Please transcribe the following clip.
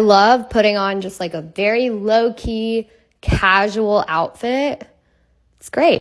I love putting on just like a very low key, casual outfit. It's great.